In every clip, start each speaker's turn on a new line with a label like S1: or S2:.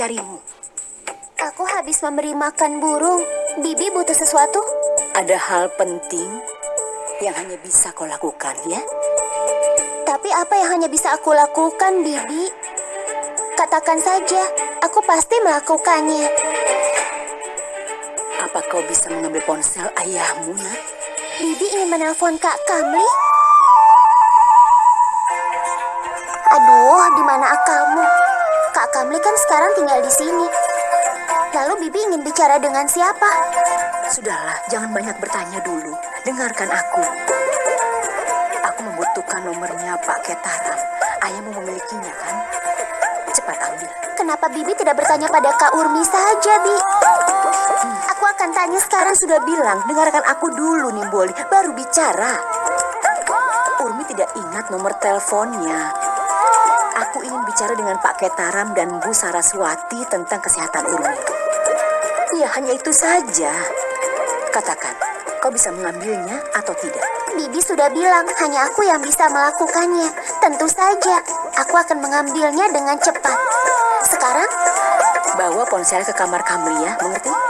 S1: mencarimu.
S2: Aku habis memberi makan burung. Bibi butuh sesuatu?
S1: Ada hal penting yang hanya bisa kau lakukan, ya?
S2: Tapi apa yang hanya bisa aku lakukan, Bibi? Katakan saja, aku pasti melakukannya.
S1: Apa kau bisa mengambil ponsel ayahmu, nak?
S2: Bibi ingin menelpon Kak Kamli. Aduh, di mana kamu? Kan sekarang tinggal di sini. Lalu Bibi ingin bicara dengan siapa?
S1: Sudahlah, jangan banyak bertanya dulu. Dengarkan aku. Aku membutuhkan nomornya Pak Ketaram. Ayahmu memilikinya, kan? Cepat ambil.
S2: Kenapa Bibi tidak bertanya pada Kak Urmi saja, Bi?
S1: Hmm. Aku akan tanya sekarang sudah bilang. Dengarkan aku dulu, Nimboli. Baru bicara. Urmi tidak ingat nomor teleponnya. Aku ingin bicara dengan Pak Ketaram dan Bu Saraswati tentang kesehatan Urmi. Ya, hanya itu saja. Katakan, kau bisa mengambilnya atau tidak?
S2: Bibi sudah bilang hanya aku yang bisa melakukannya. Tentu saja, aku akan mengambilnya dengan cepat. Sekarang,
S1: bawa ponsel ke kamar Kamlia, mengerti?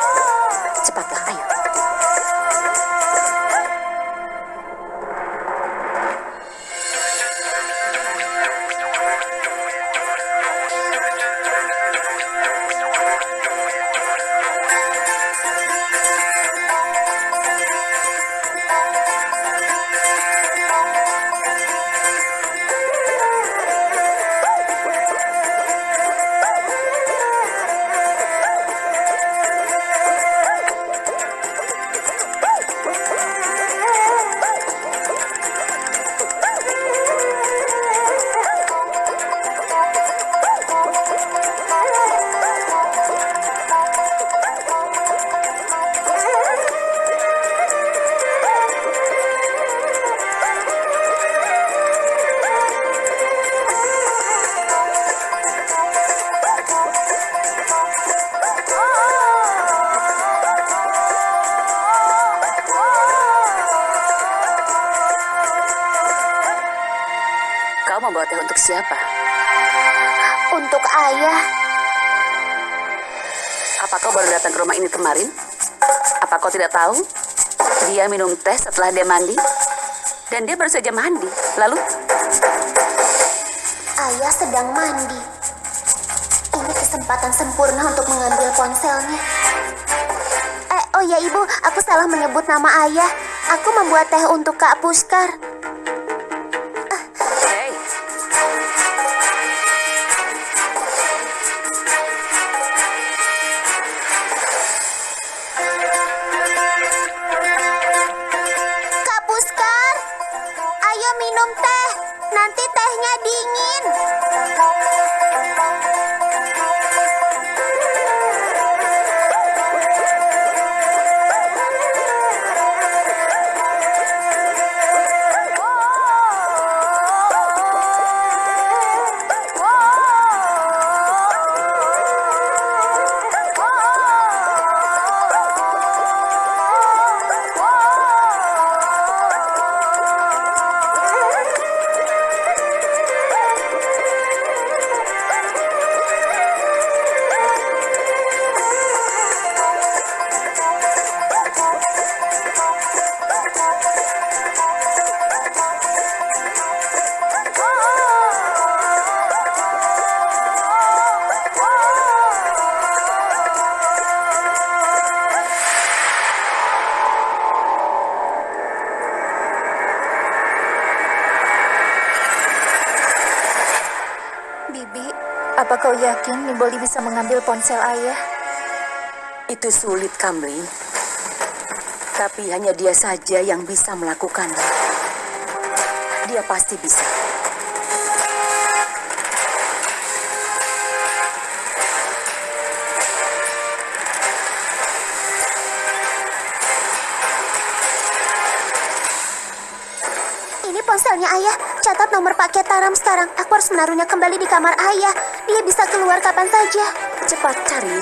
S1: Siapa?
S2: Untuk ayah.
S1: Apa kau baru datang ke rumah ini kemarin? Apa kau tidak tahu? Dia minum teh setelah dia mandi. Dan dia baru saja mandi. Lalu?
S2: Ayah sedang mandi. Ini kesempatan sempurna untuk mengambil ponselnya. Eh, oh ya ibu, aku salah menyebut nama ayah. Aku membuat teh untuk Kak Puskar.
S3: Yakin Nimboli bisa mengambil ponsel ayah?
S1: Itu sulit, Kamli. Tapi hanya dia saja yang bisa melakukannya. Dia pasti bisa.
S2: Ini ponselnya ayah. Catat nomor paket Taram sekarang. Aku harus menaruhnya kembali di kamar ayah. Dia bisa keluar kapan saja.
S1: Cepat cari.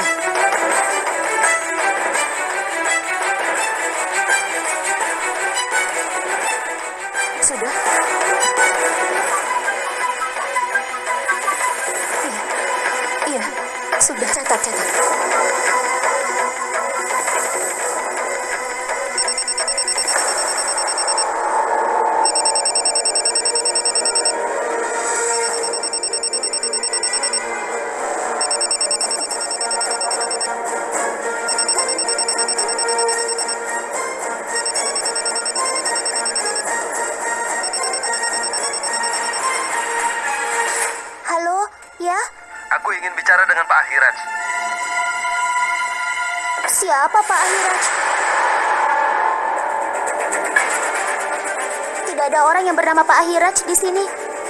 S4: Ahiraj
S2: di sini.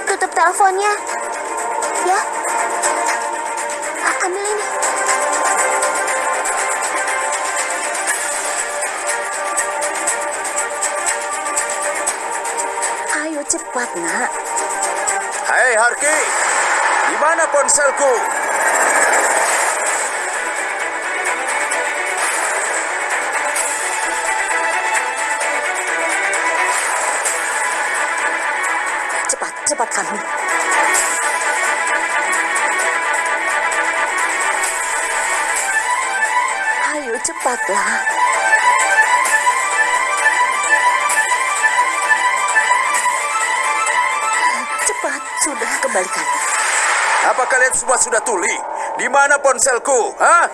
S2: Tutup teleponnya. Ya? A- Ambil ini.
S1: Ayo cepat, nak.
S4: Hai Harki, di mana ponselku?
S1: Cepat, sudah kembalikan.
S4: Apa kalian semua sudah tuli? Di mana ponselku? Hah?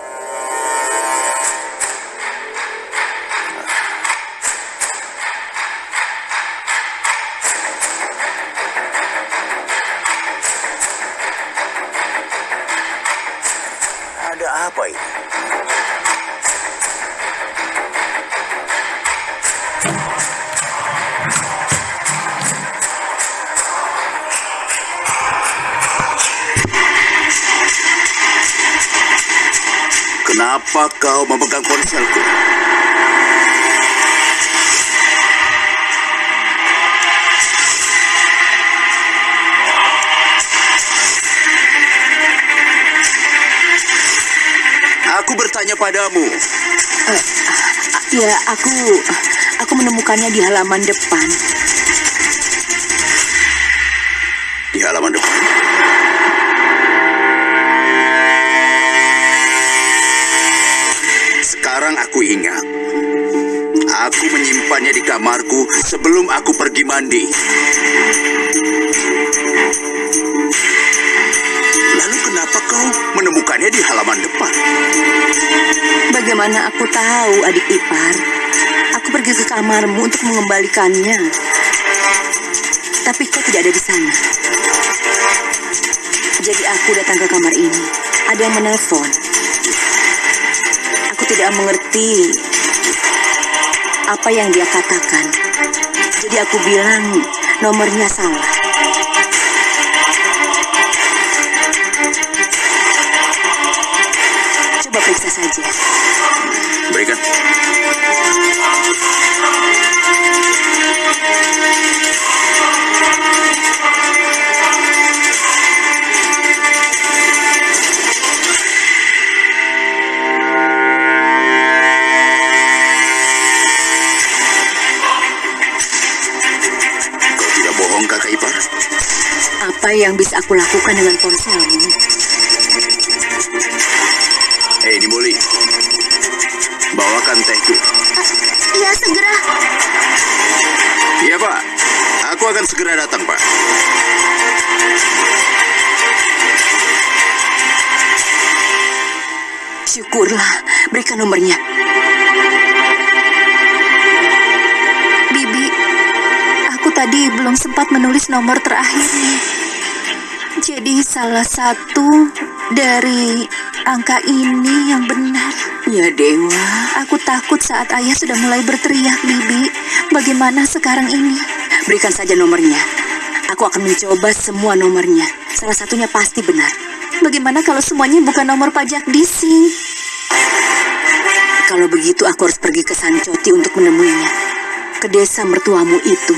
S4: Kenapa kau memegang ponselku? Aku bertanya padamu,
S1: Ya, aku aku menemukannya di halaman depan.
S4: di halaman depan. Aku ingat. Aku menyimpannya di kamarku sebelum aku pergi mandi. Lalu kenapa kau menemukannya di halaman depan?
S1: Bagaimana aku tahu, adik ipar? Aku pergi ke kamarmu untuk mengembalikannya. Tapi kau tidak ada di sana. Jadi aku datang ke kamar ini. Ada yang menelpon. Tidak mengerti apa yang dia katakan. Jadi aku bilang nomornya salah. Coba periksa saja.
S4: Berikan.
S1: Apa yang bisa aku lakukan dengan ponselmu?
S4: Hei, Nimboli. Bawakan tehku.
S2: Iya, segera.
S4: Iya, Pak. Aku akan segera datang, Pak.
S1: Syukurlah, berikan nomornya.
S3: Bibi, aku tadi belum sempat menulis nomor terakhirnya. Jadi salah satu dari angka ini yang benar.
S1: Ya Dewa,
S3: Aku takut saat ayah sudah mulai berteriak, Bibi. Bagaimana sekarang ini?
S1: berikan saja nomornya. Aku akan mencoba semua nomornya. Salah satunya pasti benar.
S3: Bagaimana kalau semuanya bukan nomor pajak DC?
S1: Kalau begitu aku harus pergi ke Sancoti untuk menemuinya. Ke desa mertuamu itu.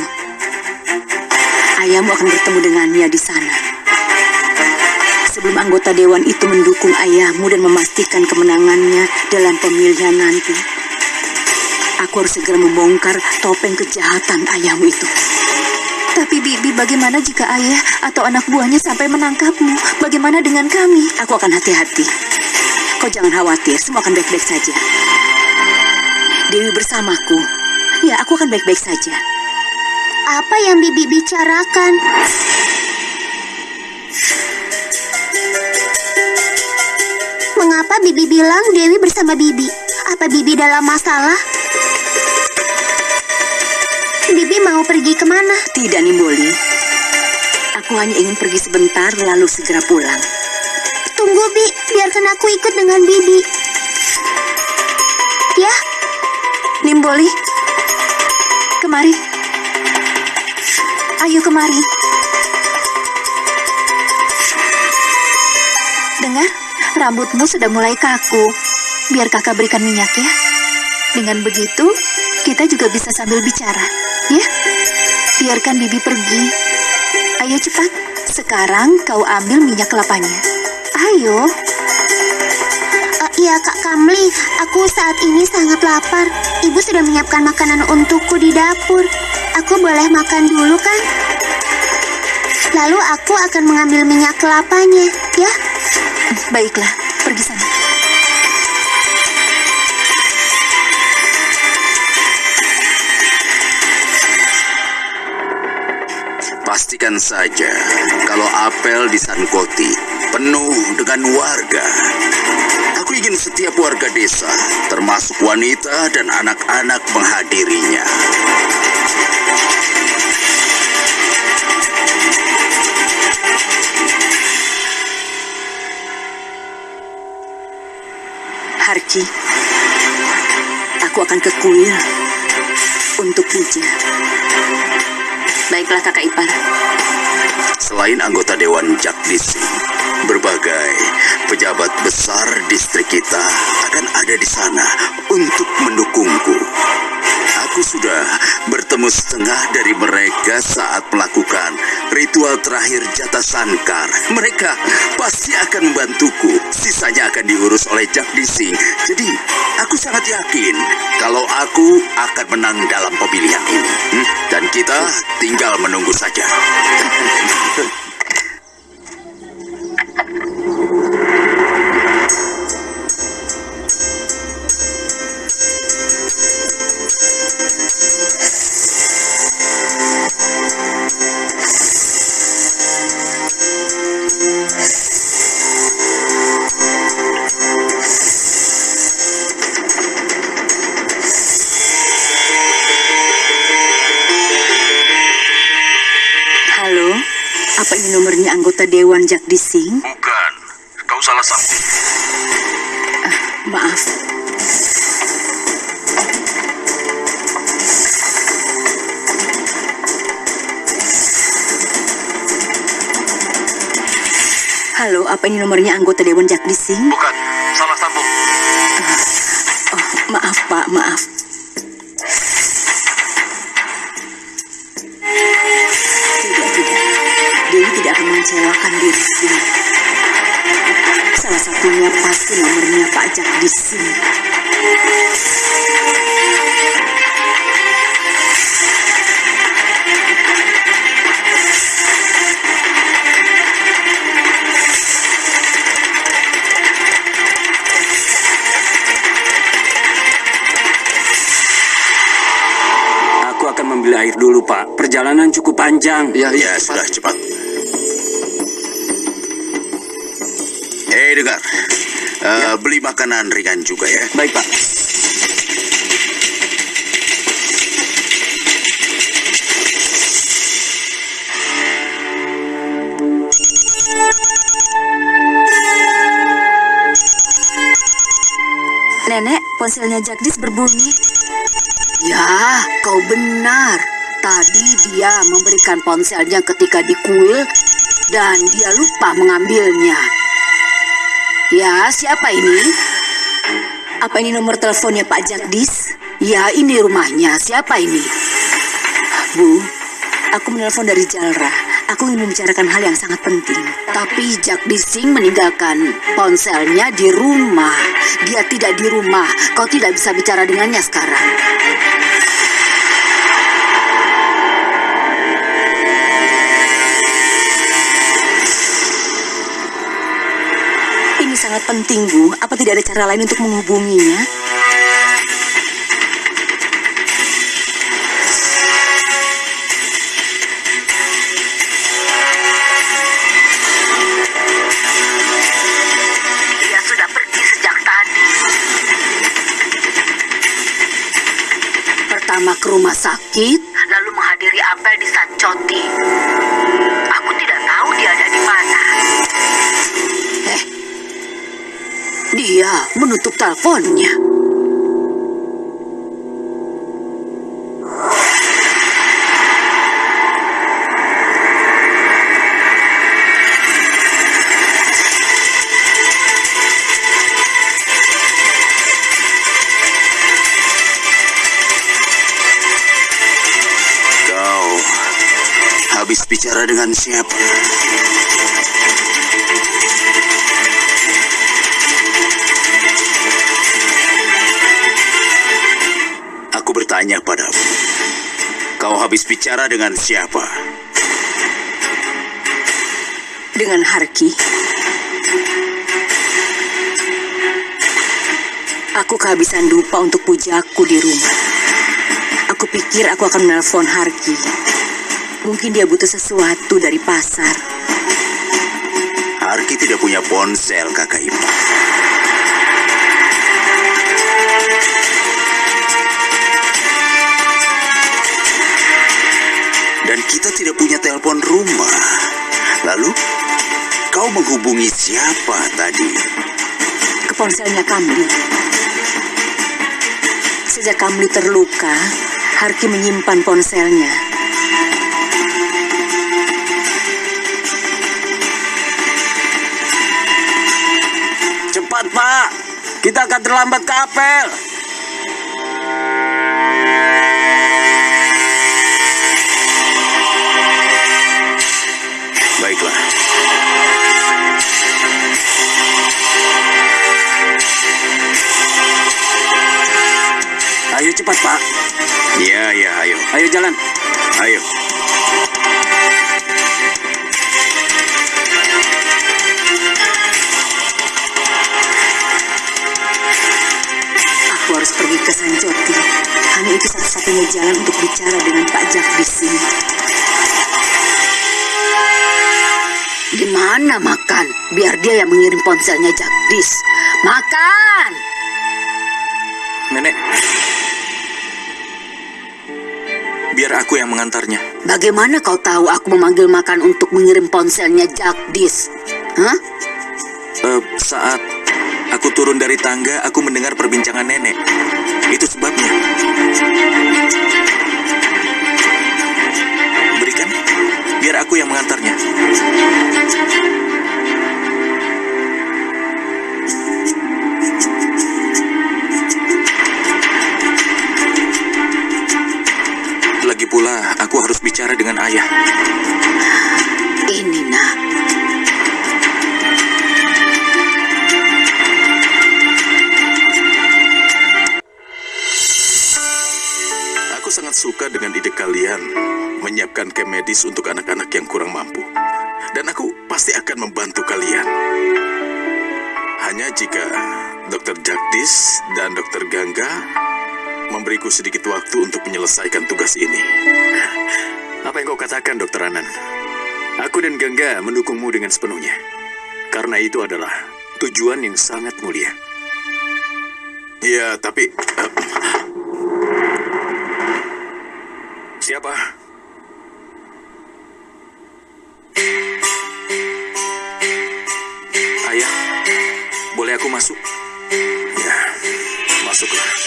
S1: Ayahmu akan bertemu dengannya di sana. Sebelum anggota dewan itu mendukung ayahmu dan memastikan kemenangannya dalam pemilihan nanti. Aku harus segera membongkar topeng kejahatan ayahmu itu.
S3: Tapi Bibi, bagaimana jika ayah atau anak buahnya sampai menangkapmu? Bagaimana dengan kami?
S1: Aku akan hati-hati. Kau jangan khawatir, semua akan baik-baik saja. Dewi bersamaku. Ya, aku akan baik-baik saja.
S2: Apa yang Bibi bicarakan? Mengapa Bibi bilang Dewi bersama Bibi? Apa Bibi dalam masalah? Bibi mau pergi ke mana?
S1: Tidak, Nimboli. Aku hanya ingin pergi sebentar lalu segera pulang.
S2: Tunggu, Bi. Biarkan aku ikut dengan Bibi. Ya,
S3: Nimboli, kemari. Ayo kemari. Dengar, rambutmu sudah mulai kaku. Biar kakak berikan minyak ya. Dengan begitu, kita juga bisa sambil bicara. Ya, biarkan Bibi pergi. Ayo cepat. Sekarang kau ambil minyak kelapanya. Ayo.
S2: Eh, iya Kak Kamli. Aku saat ini sangat lapar. Ibu sudah menyiapkan makanan untukku di dapur. Aku boleh makan dulu kan? Lalu aku akan mengambil minyak kelapanya, ya?
S3: Baiklah, pergi sana.
S4: Pastikan saja kalau apel di Sankoti penuh dengan warga. Aku ingin setiap warga desa, termasuk wanita dan anak-anak menghadirinya.
S1: Harki, aku akan ke kuil untuk puja. Baiklah kakak ipar.
S4: Selain anggota Dewan Jakdisi, berbagai pejabat besar distrik kita akan ada di sana untuk mendukungku. Aku sudah bertemu setengah dari mereka saat melakukan ritual terakhir jatah sankar. Mereka pasti akan membantuku. Sisanya akan diurus oleh Jakdisi. Jadi, aku sangat yakin kalau aku akan menang dalam pemilihan ini. Hmm? Dan kita tinggal menunggu saja.
S1: anggota Dewan Jakdising?
S4: Bukan, kau salah sambung.
S1: Maaf. Halo, apa ini nomornya anggota Dewan Jakdising?
S4: Bukan, salah sambung.
S1: Oh, maaf Pak, maaf. Mengecewakan diri sini. Salah satunya pasti nomornya Pak Jakdising.
S5: Aku akan membeli air dulu, Pak. Perjalanan cukup panjang.
S4: Ya, ya, sudah cepat. Eh, dengar. Eh, Beli makanan ringan juga ya.
S5: Baik, Pak.
S3: Nenek, ponselnya Jagdis berbunyi. Ya, kau benar. Tadi dia memberikan ponselnya ketika di kuil dan dia lupa mengambilnya. Ya, siapa ini?
S1: Apa ini nomor teleponnya Pak Jakdis?
S3: Ya, ini rumahnya. Siapa ini?
S1: Bu, aku menelpon dari Jalra. Aku ingin membicarakan hal yang sangat penting.
S3: Tapi Jagdis Singh meninggalkan ponselnya di rumah. Dia tidak di rumah. Kau tidak bisa bicara dengannya sekarang.
S1: Sangat penting, Bu. Apa tidak ada cara lain untuk menghubunginya?
S6: Dia sudah pergi sejak tadi.
S1: Pertama ke rumah sakit,
S6: Lalu menghadiri apel di Sancoti. Dia
S1: menutup teleponnya.
S4: Kau habis bicara dengan siapa? Habis bicara dengan siapa?
S1: Dengan Harki. Aku kehabisan dupa untuk pujaku di rumah. Aku pikir aku akan menelpon Harki. Mungkin dia butuh sesuatu dari pasar.
S4: Harki tidak punya ponsel, kakak ibu. Kita tidak punya telepon rumah. Lalu, kau menghubungi siapa tadi?
S1: Ke ponselnya Kamli. Sejak Kamli terluka, Harki menyimpan ponselnya.
S7: Cepat, Pak. Kita akan terlambat ke apel. Cepat, Pak.
S4: Ya, ya, ayo.
S7: Ayo jalan.
S4: Ayo.
S1: Aku harus pergi ke Sancoti. Hanya itu satu-satunya jalan untuk bicara dengan Pak ini. Di mana makan? Biar dia yang mengirim ponselnya Jagdis. Makan!
S8: Nenek. Aku yang mengantarnya.
S1: Bagaimana kau tahu aku memanggil makan untuk mengirim ponselnya Jagdis? Hah?
S8: Eh, saat aku turun dari tangga, aku mendengar perbincangan nenek. Itu sebabnya. Berikan, biar aku yang mengantarnya. Pula, aku harus bicara dengan ayah.
S1: Ini nak.
S9: Aku sangat suka dengan ide kalian menyiapkan camp medis untuk anak-anak yang kurang mampu. Dan aku pasti akan membantu kalian. Hanya jika Dr. Jagdis dan Dr. Gangga memberiku sedikit waktu untuk menyelesaikan tugas ini.
S8: Apa yang kau katakan, Dokter Anan? Aku dan Gangga mendukungmu dengan sepenuhnya. Karena itu adalah tujuan yang sangat mulia.
S9: Ya, tapi eh,
S8: Siapa? Ayah, boleh aku masuk?
S9: ya, masuklah.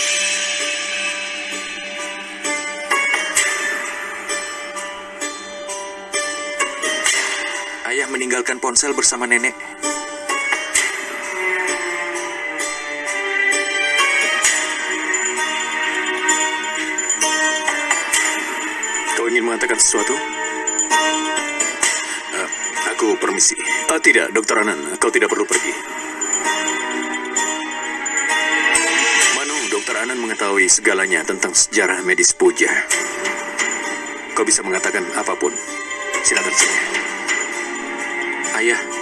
S8: Meninggalkan ponsel bersama nenek. Kau ingin mengatakan sesuatu?
S9: Eh, aku permisi.
S8: Oh tidak, Dokter Anan, kau tidak perlu pergi. Manu, Dokter Anan mengetahui segalanya tentang sejarah medis puja. Kau bisa mengatakan apa pun. Silakan saja. Ayah.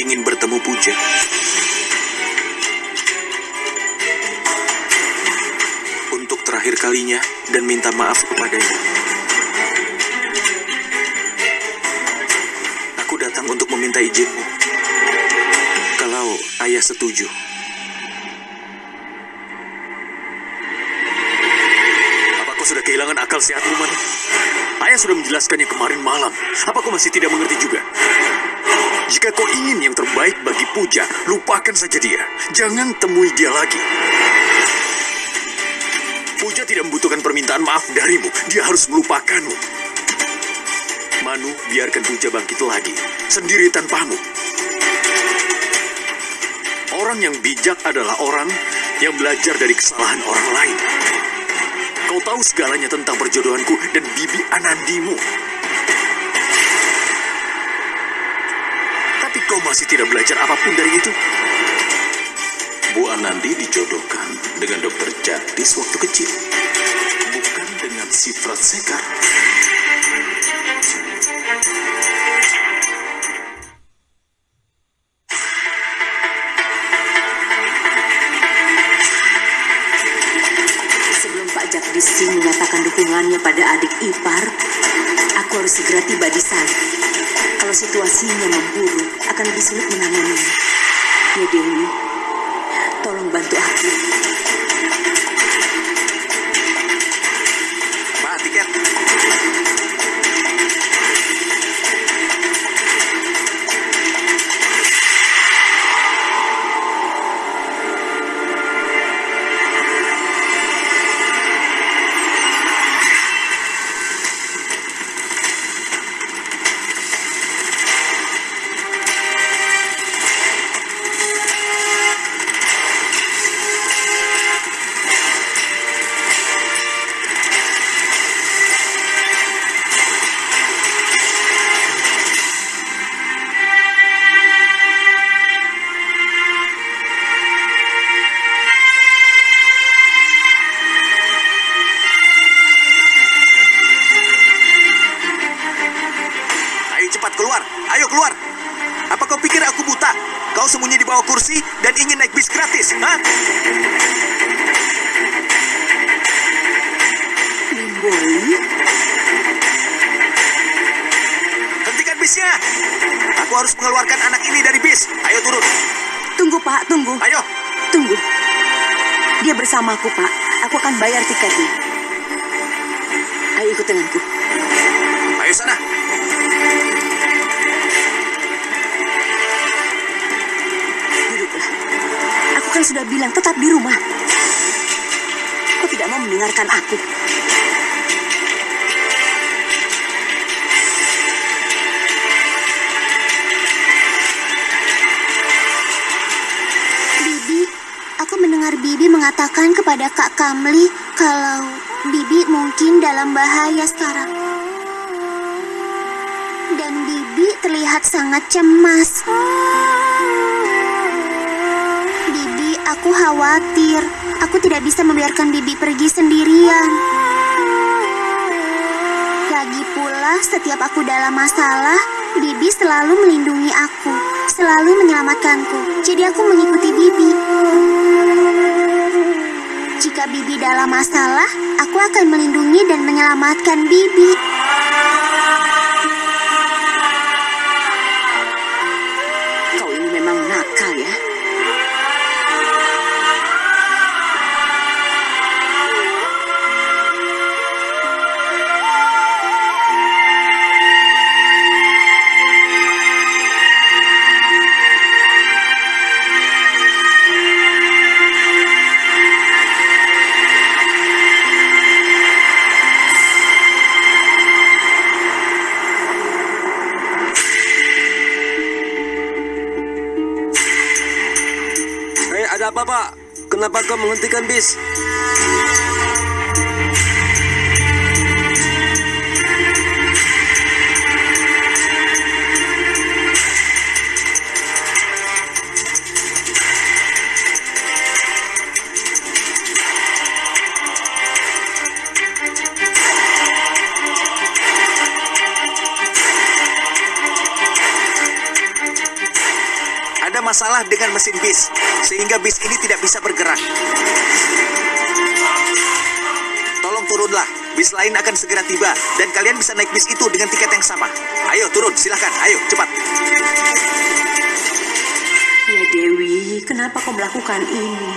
S8: ingin bertemu Puja. Untuk terakhir kalinya dan minta maaf kepadanya. Aku datang untuk meminta izinmu. Kalau ayah setuju. Kehilangan akal sehatmu, Manu? Ayah sudah menjelaskannya kemarin malam. Apa kau masih tidak mengerti juga? Jika kau ingin yang terbaik bagi Puja, lupakan saja dia. Jangan temui dia lagi. Puja tidak membutuhkan permintaan maaf darimu. Dia harus melupakanmu. Manu, biarkan Puja bangkit lagi. Sendiri tanpamu. Orang yang bijak adalah orang yang belajar dari kesalahan orang lain. Kau tahu segalanya tentang perjodohanku dan bibi Anandimu. Tapi kau masih tidak belajar apa pun dari itu. Bu Anandi dijodohkan dengan dokter Jagdis waktu kecil. Bukan dengan Sifrat Sekar.
S1: Ipar, aku harus segera tiba di sana. Kalau situasinya memburuk, akan lebih sulit menanganinya. Dia bersamaku, Pak. Aku akan bayar tiketnya. Ayo ikut denganku.
S8: Ayo sana.
S1: Duduklah. Aku kan sudah bilang tetap di rumah. Kau tidak mau mendengarkan aku.
S2: Mengatakan kepada Kak Kamli kalau Bibi mungkin dalam bahaya sekarang. Dan Bibi terlihat sangat cemas. Bibi, aku khawatir. Aku tidak bisa membiarkan Bibi pergi sendirian. Lagi pula, setiap aku dalam masalah, Bibi selalu melindungi aku, selalu menyelamatkanku. Jadi aku mengikuti Bibi. Jika Bibi dalam masalah, aku akan melindungi dan menyelamatkan Bibi.
S5: Kenapa kau menghentikan bis?
S10: Ada masalah dengan mesin bis sehingga bis ini tidak bisa bergerak. Tolong turunlah, bis lain akan segera tiba, dan kalian bisa naik bis itu dengan tiket yang sama. Ayo turun, silahkan, ayo cepat.
S1: Ya Dewi, kenapa kau melakukan ini?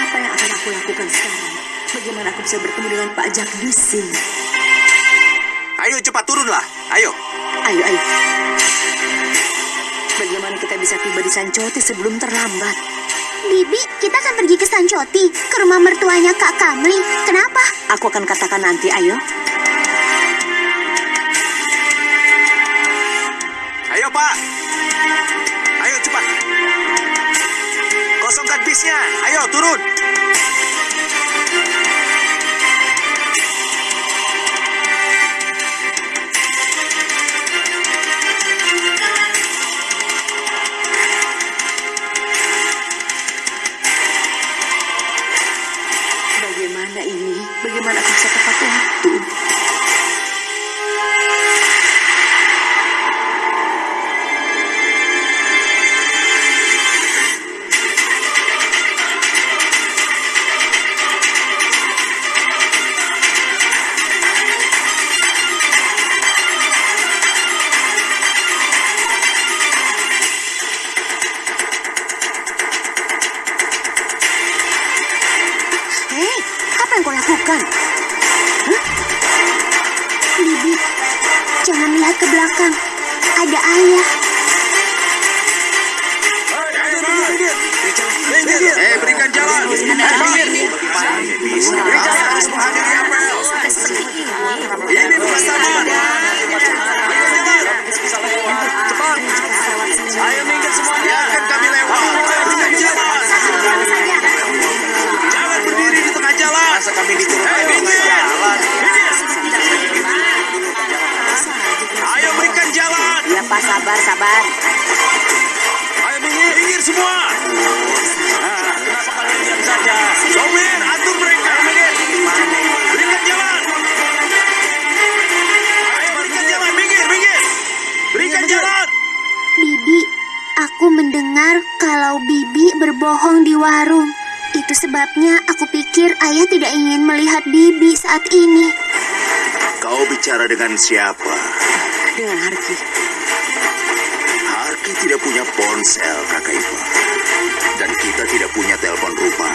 S1: Apa yang akan aku lakukan sekarang? Bagaimana aku bisa bertemu dengan Pak Jagdisi?
S10: Ayo cepat turunlah, ayo.
S1: Ayo, ayo. Bagaimana kita bisa tiba di Sancoti sebelum terlambat?
S2: Bibi, kita akan pergi ke Sancoti, ke rumah mertuanya Kak Kamli. Kenapa?
S1: Aku akan katakan nanti, ayo.
S10: Ayo pak. Ayo cepat. Kosongkan bisnya, ayo turun.
S2: Ke belakang. Ada ayah.
S1: Pak, sabar, sabar.
S10: Ayo minggir, minggir semua. Nah, kenapa kalian diam saja? Sopir, atur mereka. Berikan jalan. Ayo berikan jalan, minggir, minggir. Berikan jalan.
S2: Bibi, aku mendengar kalau Bibi berbohong di warung. Itu sebabnya aku pikir ayah tidak ingin melihat Bibi saat ini.
S4: Kau bicara dengan siapa?
S1: Dengan Harki.
S4: Harki tidak punya ponsel, kakak Ipa. Dan kita tidak punya telepon rumah.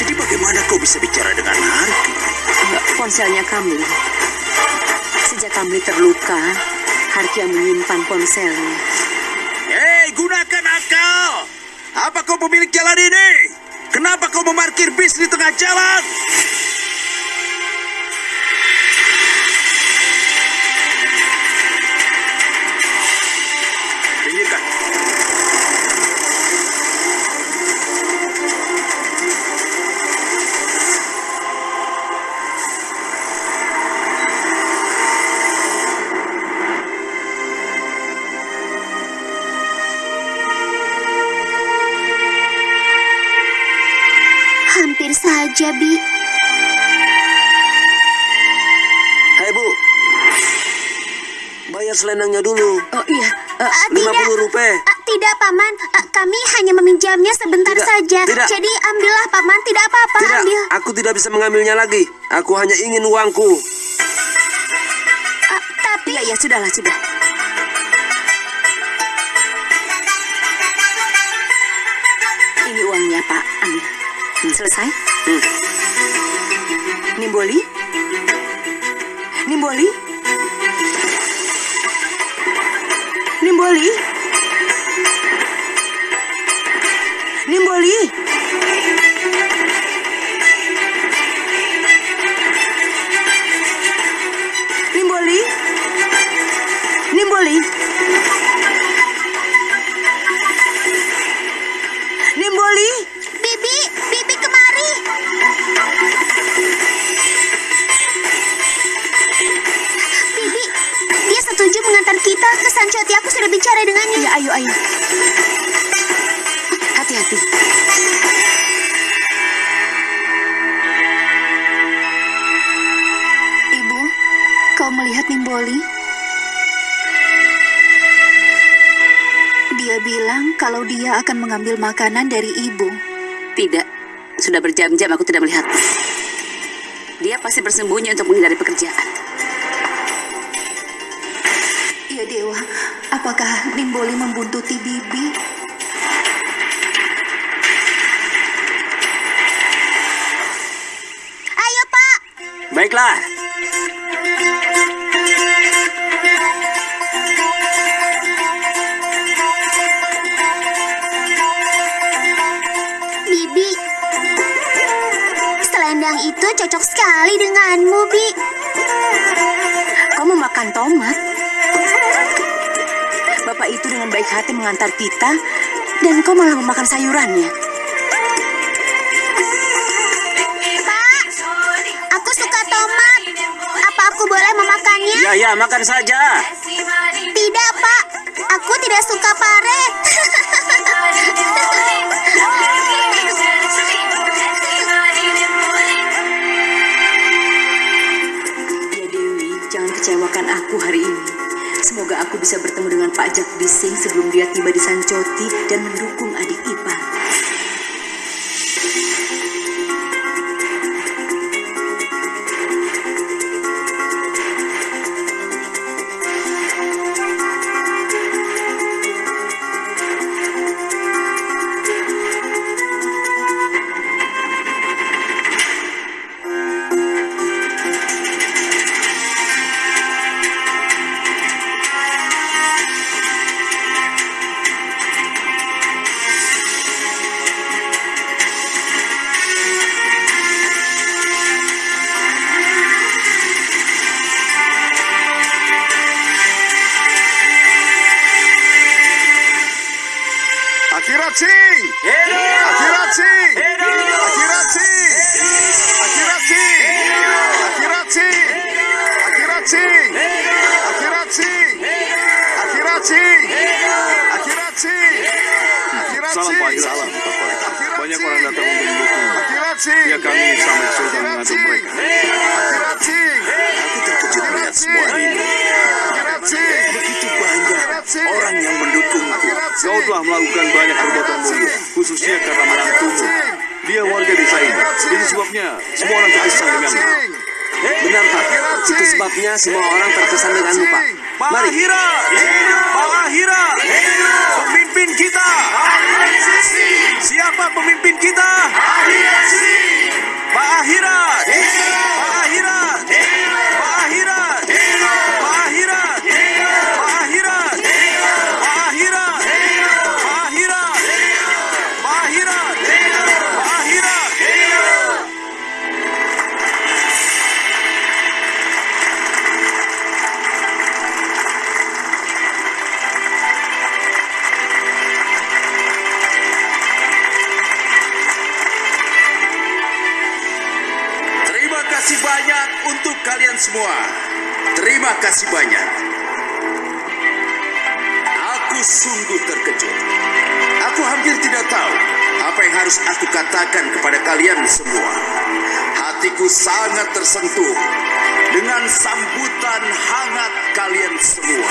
S4: Jadi bagaimana kau bisa bicara dengan Harki?
S1: Enggak, ponselnya Kamli. Sejak Kamli terluka, Harki yang menyimpan ponselnya.
S10: Hei, gunakan akal. Apa kau pemilik jalan ini? Kenapa kau memarkir bis di tengah jalan?
S5: Selendangnya dulu.
S1: Oh iya, eh,
S5: Lima
S2: tidak.
S5: puluh rupiah.
S2: Ah, tidak, Paman. Ah, kami hanya meminjamnya sebentar
S5: Tidak,
S2: saja.
S5: tidak.
S2: Jadi ambillah, Paman. Tidak apa-apa,
S5: Tidak,
S2: ambil.
S5: aku tidak bisa mengambilnya lagi. Aku hanya ingin uangku.
S2: Ah, tapi
S1: iya, iya, sudahlah, sudah. Ini uangnya, Pak. Ambil. Hmm, selesai?
S5: Hmm.
S1: Nimboli? Nimboli? Nimboli? Nimboli?
S2: Sancoti. Aku sudah bicara dengannya.
S1: Ya, ayo, ayo. Hati-hati.
S3: Ibu, kau melihat Nimboli? Dia bilang kalau dia akan mengambil makanan dari ibu.
S1: Tidak, sudah berjam-jam aku tidak melihatnya. Dia pasti bersembunyi untuk menghindari pekerjaan.
S3: Ya Dewa, apakah Nimboli membuntuti Bibi?
S2: Ayo, Pak.
S5: Baiklah,
S2: Bibi. Selendang itu cocok sekali denganmu, Bi.
S1: Kau memakan tomat? Bapak itu dengan baik hati mengantar kita, dan kau malah memakan sayurannya.
S2: Pak, aku suka tomat. Apa aku boleh memakannya?
S5: ya ya makan saja.
S2: Tidak, Pak. Aku tidak suka pare.
S1: Ya Dewi, jangan kecewakan aku hari ini. Aku bisa bertemu dengan Pak Jagdis Singh sebelum dia tiba di Sancoti dan mendukung
S10: Itu sebabnya semua orang terkesan denganmu.
S5: Benar Pak, itu sebabnya semua orang terkesan denganmu Pak. Mari.
S10: Pak Ahira! Pemimpin kita! Siapa pemimpin kita? Pak Ahira!
S4: Terima kasih banyak. Aku sungguh terkejut. Aku hampir tidak tahu apa yang harus aku katakan kepada kalian semua. Hatiku sangat tersentuh dengan sambutan hangat kalian semua.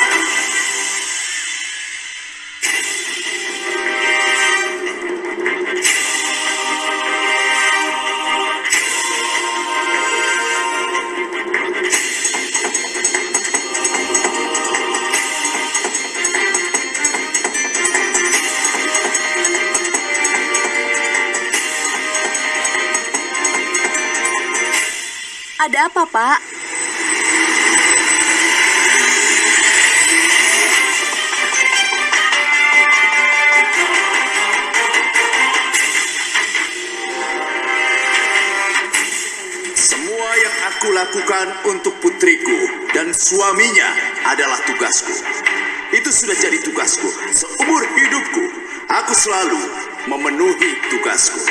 S4: Tugasku. Itu sudah jadi tugasku. Seumur hidupku, aku selalu memenuhi tugasku.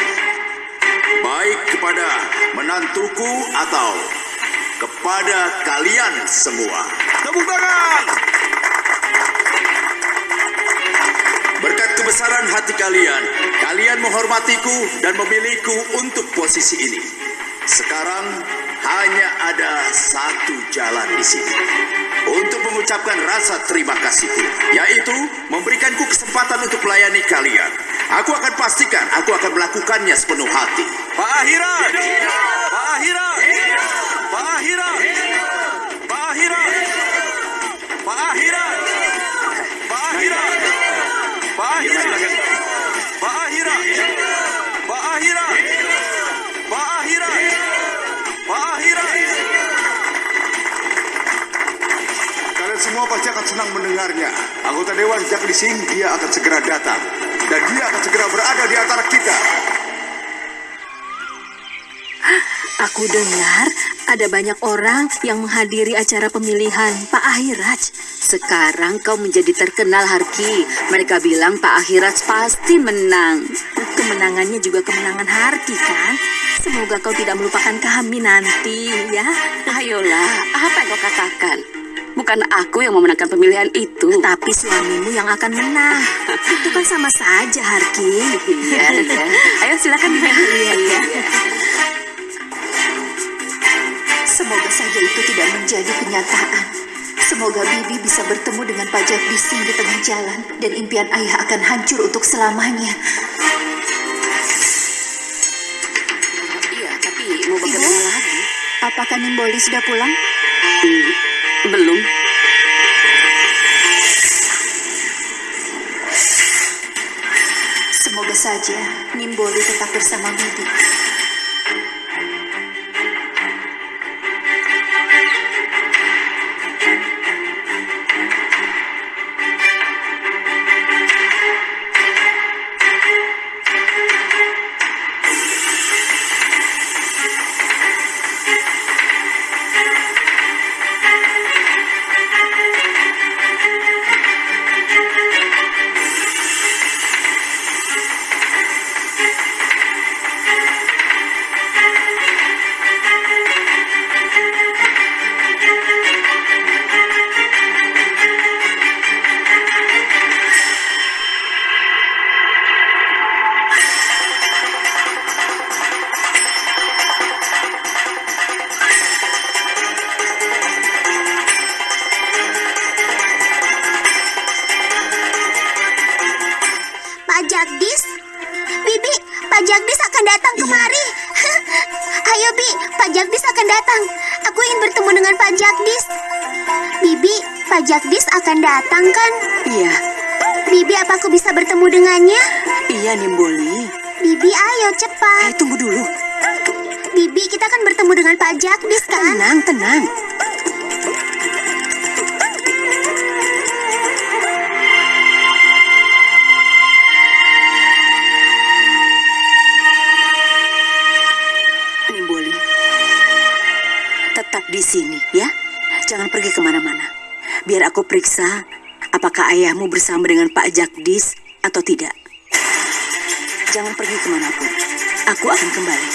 S4: Baik kepada menantuku atau kepada kalian semua.
S10: Tepuk tangan!
S4: Berkat kebesaran hati kalian, kalian menghormatiku dan memilihku untuk posisi ini. Sekarang hanya ada satu jalan di sini. Untuk mengucapkan rasa terima kasihku, yaitu memberikanku kesempatan untuk melayani kalian. Aku akan pastikan aku akan melakukannya sepenuh hati.
S10: Pak Ahira! Pak Ahira! Pak Ahira!
S11: Akan senang mendengarnya. Anggota Dewan Jack Sing, dia akan segera datang. Dan dia akan segera berada di antara kita.
S3: Aku dengar ada banyak orang yang menghadiri acara pemilihan Pak Ahiraj.
S1: Sekarang kau menjadi terkenal, Harki. Mereka bilang Pak Ahiraj pasti menang.
S3: Kemenangannya juga kemenangan Harki kan? Semoga kau tidak melupakan kami nanti ya.
S1: Ayolah, apa yang kau katakan? Bukan aku yang memenangkan pemilihan itu.
S3: Tapi suamimu yang akan menang. Itu kan sama saja Harki.
S1: Iya, iya. Ayo silakan. Iya, iya.
S3: Semoga saja itu tidak menjadi kenyataan. Semoga Bibi bisa bertemu dengan pajak bising di tengah jalan dan impian ayah akan hancur untuk selamanya.
S1: Iya, tapi mau bagaimana lagi?
S3: Apakah Nimboli sudah pulang?
S1: Hmm, belum.
S3: Semoga saja Nimboli tetap bersama Bibi.
S2: Datang. Aku ingin bertemu dengan Pak Jagdis. Bibi, Pak Jagdis akan datang kan?
S1: Iya,
S2: Bibi, apa aku bisa bertemu dengannya?
S1: iya Nimboli.
S2: Bibi, ayo cepat.
S1: Eh, tunggu dulu.
S2: Bibi, kita akan bertemu dengan Pak Jagdis kan?
S1: Tenang, tenang. Jangan pergi ke mana-mana. Biar aku periksa apakah ayahmu bersama dengan Pak Jagdis atau tidak. Jangan pergi ke mana pun. Aku akan kembali.